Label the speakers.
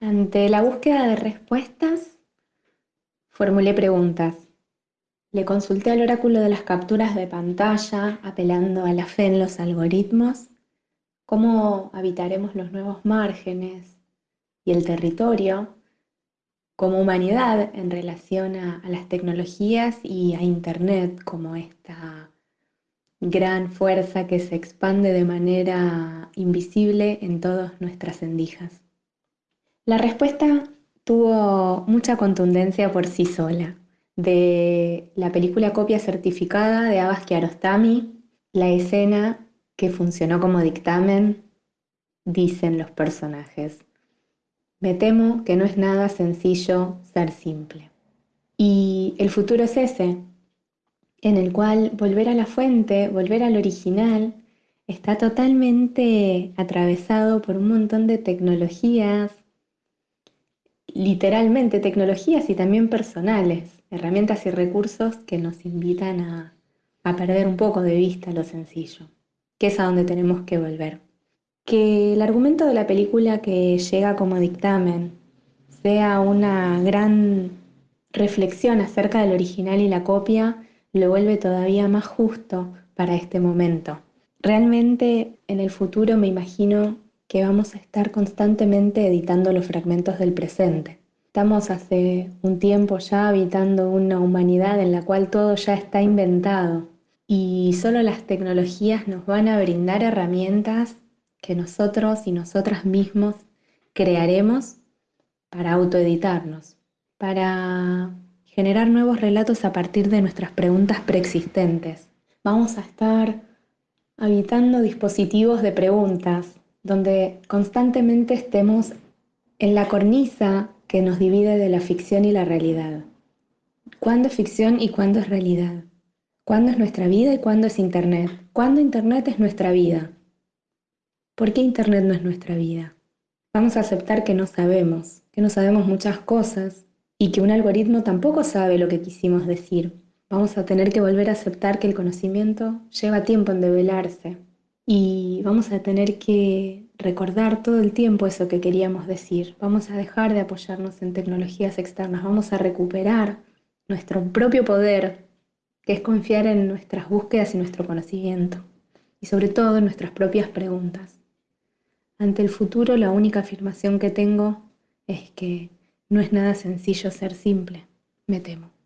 Speaker 1: Ante la búsqueda de respuestas, formulé preguntas. Le consulté al oráculo de las capturas de pantalla, apelando a la fe en los algoritmos, cómo habitaremos los nuevos márgenes y el territorio como humanidad en relación a, las tecnologías y a Internet como esta gran fuerza que se expande de manera invisible en todas nuestras endijas. La respuesta tuvo mucha contundencia por sí sola. De la película Copia Certificada de Abbas Kiarostami, la escena que funcionó como dictamen, dicen los personajes. Me temo que no es nada sencillo ser simple. Y el futuro es ese, en el cual volver a la fuente, volver al original, está totalmente atravesado por un montón de tecnologías, literalmente tecnologías y también personales, herramientas y recursos que nos invitan a, perder un poco de vista lo sencillo, que es a donde tenemos que volver. Que el argumento de la película que llega como dictamen sea una gran reflexión acerca del original y la copia, lo vuelve todavía más justo para este momento. Realmente en el futuro me imagino que vamos a estar constantemente editando los fragmentos del presente. Estamos hace un tiempo ya habitando una humanidad en la cual todo ya está inventado y solo las tecnologías nos van a brindar herramientas que nosotros y nosotras mismos crearemos para autoeditarnos, para generar nuevos relatos a partir de nuestras preguntas preexistentes. Vamos a estar habitando dispositivos de preguntas donde constantemente estemos en la cornisa que nos divide de la ficción y la realidad. ¿Cuándo es ficción y cuándo es realidad? ¿Cuándo es nuestra vida y cuándo es Internet? ¿Cuándo Internet es nuestra vida? ¿Por qué Internet no es nuestra vida? Vamos a aceptar que no sabemos, que no sabemos muchas cosas y que un algoritmo tampoco sabe lo que quisimos decir. Vamos a tener que volver a aceptar que el conocimiento lleva tiempo en develarse, y vamos a tener que recordar todo el tiempo eso que queríamos decir. Vamos a dejar de apoyarnos en tecnologías externas, vamos a recuperar nuestro propio poder, que es confiar en nuestras búsquedas y nuestro conocimiento, y sobre todo en nuestras propias preguntas. Ante el futuro la única afirmación que tengo es que no es nada sencillo ser simple, me temo.